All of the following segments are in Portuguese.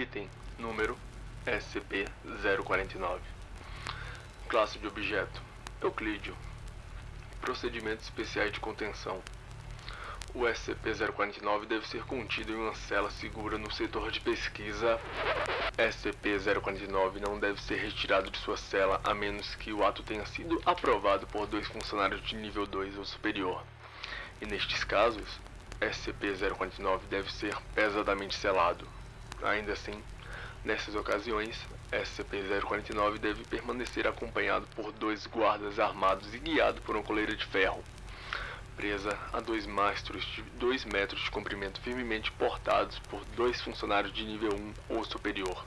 Item número SCP-049 Classe de objeto Euclídeo Procedimentos especiais de contenção o SCP-049 deve ser contido em uma cela segura no setor de pesquisa. SCP-049 não deve ser retirado de sua cela a menos que o ato tenha sido aprovado por dois funcionários de nível 2 ou superior. E nestes casos, SCP-049 deve ser pesadamente selado. Ainda assim, nessas ocasiões, SCP-049 deve permanecer acompanhado por dois guardas armados e guiado por uma coleira de ferro presa a dois mastros de 2 metros de comprimento firmemente portados por dois funcionários de nível 1 ou superior.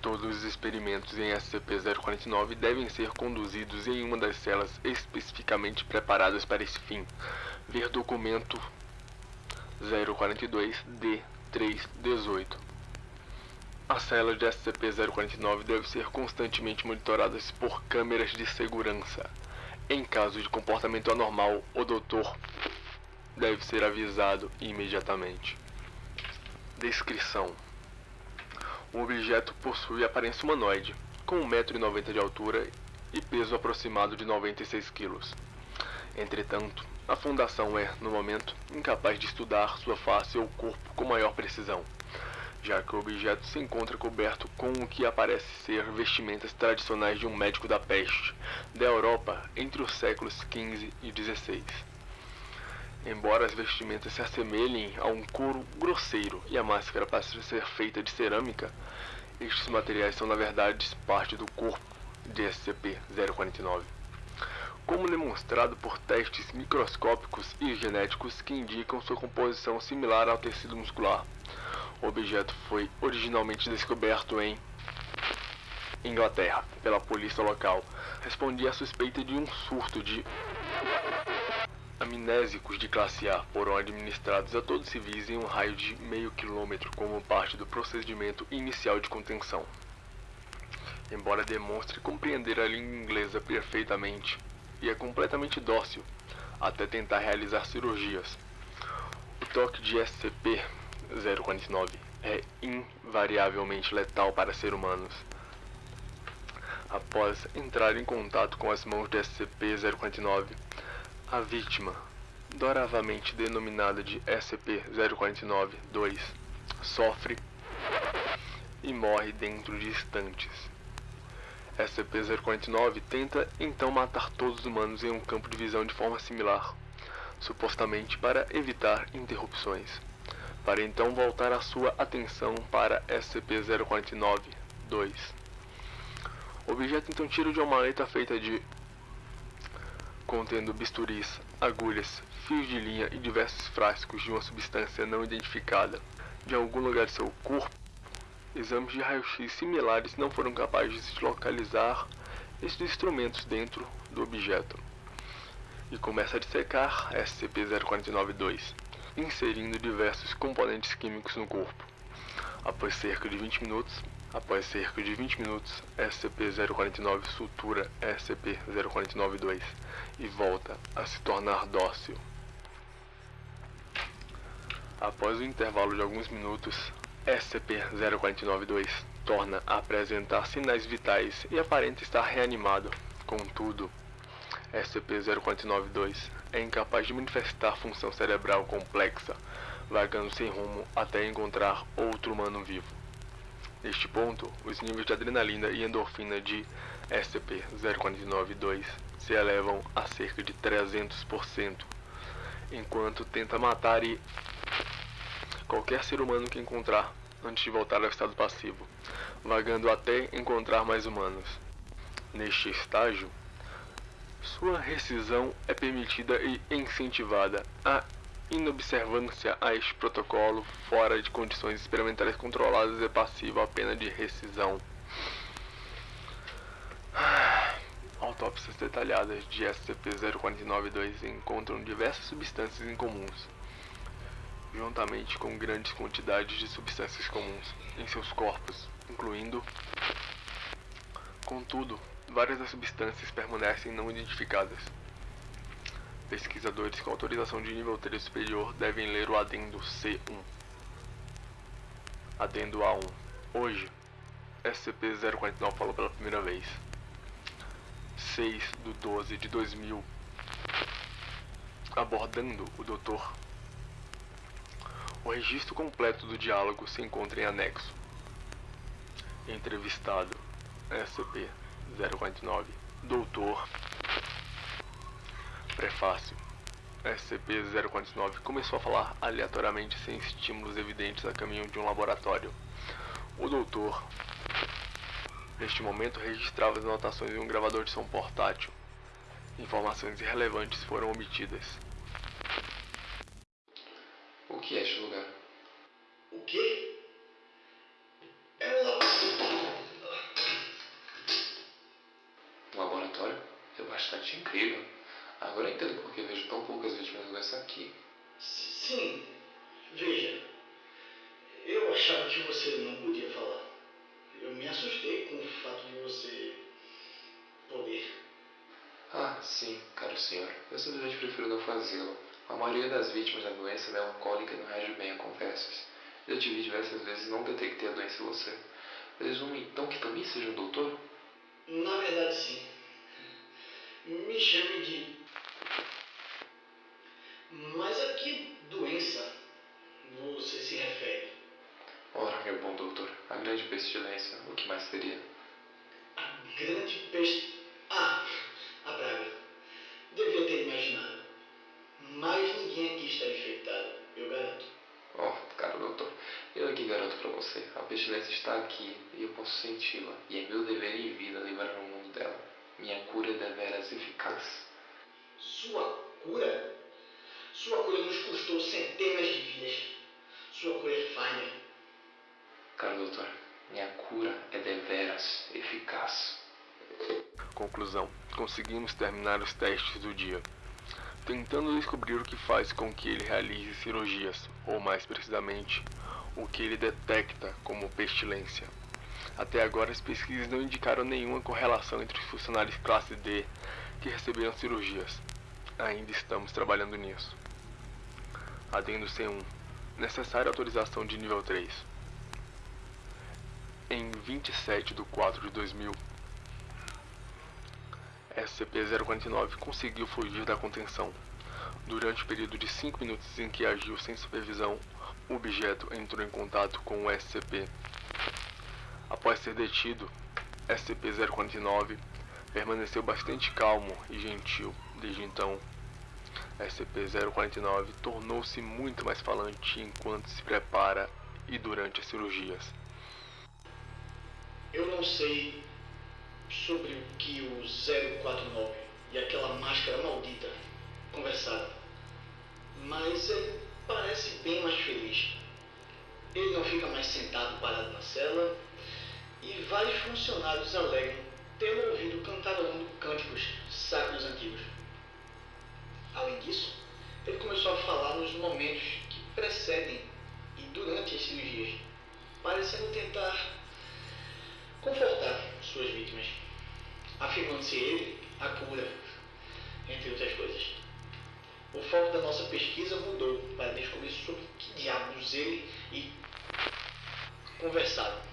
Todos os experimentos em SCP-049 devem ser conduzidos em uma das celas especificamente preparadas para esse fim. Ver documento 042-D318. A cela de SCP-049 deve ser constantemente monitorada por câmeras de segurança. Em caso de comportamento anormal, o doutor deve ser avisado imediatamente. Descrição: O objeto possui aparência humanoide, com 1,90m de altura e peso aproximado de 96 kg. Entretanto, a fundação é, no momento, incapaz de estudar sua face ou corpo com maior precisão já que o objeto se encontra coberto com o que aparece ser vestimentas tradicionais de um médico da peste da Europa entre os séculos XV e XVI. Embora as vestimentas se assemelhem a um couro grosseiro e a máscara pareça ser feita de cerâmica, estes materiais são na verdade parte do corpo de SCP-049 como demonstrado por testes microscópicos e genéticos que indicam sua composição similar ao tecido muscular. O objeto foi originalmente descoberto em Inglaterra pela polícia local. Respondia à suspeita de um surto de amnésicos de classe A foram administrados a todos civis em um raio de meio quilômetro como parte do procedimento inicial de contenção. Embora demonstre compreender a língua inglesa perfeitamente e é completamente dócil até tentar realizar cirurgias. O toque de SCP 049 é invariavelmente letal para seres humanos. Após entrar em contato com as mãos de SCP-049, a vítima, doravamente denominada de SCP-049-2, sofre e morre dentro de instantes. SCP-049 tenta então matar todos os humanos em um campo de visão de forma similar, supostamente para evitar interrupções para então voltar a sua atenção para SCP-049-2. O objeto então tira de uma maleta feita de contendo bisturis, agulhas, fios de linha e diversos frascos de uma substância não identificada de algum lugar de seu corpo. Exames de raio-x similares não foram capazes de localizar esses instrumentos dentro do objeto. E começa a dissecar SCP-049-2 inserindo diversos componentes químicos no corpo. Após cerca de 20 minutos, após cerca de 20 minutos, SCP-049 sutura SCP-049-2 e volta a se tornar dócil. Após o intervalo de alguns minutos, SCP-049-2 torna a apresentar sinais vitais e aparenta estar reanimado. Contudo, SCP-049-2 é incapaz de manifestar função cerebral complexa, vagando sem rumo até encontrar outro humano vivo. Neste ponto, os níveis de adrenalina e endorfina de SCP-049-2 se elevam a cerca de 300%, enquanto tenta matar e qualquer ser humano que encontrar antes de voltar ao estado passivo, vagando até encontrar mais humanos. Neste estágio, sua rescisão é permitida e incentivada. A inobservância a este protocolo fora de condições experimentais controladas é passiva à pena de rescisão. Autópsias detalhadas de SCP-0492 encontram diversas substâncias incomuns, juntamente com grandes quantidades de substâncias comuns em seus corpos, incluindo, contudo, várias das substâncias permanecem não identificadas. Pesquisadores com autorização de nível 3 superior devem ler o adendo C1. Adendo A1. Hoje, SCP-049 falou pela primeira vez. 6 do 12 de 2000. Abordando o doutor. O registro completo do diálogo se encontra em anexo. Entrevistado SCP-049 Doutor Prefácio SCP-049 começou a falar aleatoriamente sem estímulos evidentes a caminho de um laboratório. O doutor, neste momento, registrava as anotações em um gravador de som portátil. Informações irrelevantes foram obtidas. É incrível. Agora eu entendo por que vejo tão poucas vítimas dessa aqui. Sim. Veja. Eu achava que você não podia falar. Eu me assustei com o fato de você poder. Ah, sim, caro senhor. Eu simplesmente prefiro não fazê-lo. A maioria das vítimas da doença melancólica não reage bem a conversas. Já te vi diversas vezes não detectei a doença em você. Presumo então que também seja um doutor? Na verdade, sim. Me chame de. Mas a que doença você se refere? Ora, meu bom doutor, a grande pestilência, o que mais seria? A grande peste. Ah, a praga. Devia ter imaginado. Mas ninguém aqui está infectado, eu garanto. Oh, caro doutor, eu aqui garanto para você, a pestilência está aqui e eu posso senti-la, e é meu dever em vida livrar o mundo dela. Minha cura é deveras eficaz. Sua cura? Sua cura nos custou centenas de vidas. Sua cura é falha. Caro doutor, minha cura é deveras eficaz. Conclusão: conseguimos terminar os testes do dia, tentando descobrir o que faz com que ele realize cirurgias, ou mais precisamente, o que ele detecta como pestilência. Até agora, as pesquisas não indicaram nenhuma correlação entre os funcionários classe D que receberam cirurgias. Ainda estamos trabalhando nisso. Adendo C1. Necessária autorização de nível 3. Em 27 de 4 de 2000, SCP-049 conseguiu fugir da contenção. Durante o período de 5 minutos em que agiu sem supervisão, o objeto entrou em contato com o SCP. Após ser detido, SCP-049 permaneceu bastante calmo e gentil desde então. SCP-049 tornou-se muito mais falante enquanto se prepara e durante as cirurgias. Eu não sei sobre o que o 049 e aquela máscara maldita conversaram, mas ele parece bem mais feliz. Ele não fica mais sentado cela e vários funcionários alegam tê-lo ouvido cantarolando cânticos sacros antigos. Além disso, ele começou a falar nos momentos que precedem e durante as cirurgias, parecendo tentar confortar suas vítimas, afirmando-se ele a cura, entre outras coisas. O foco da nossa pesquisa mudou para descobrir sobre que diabos ele e conversaram.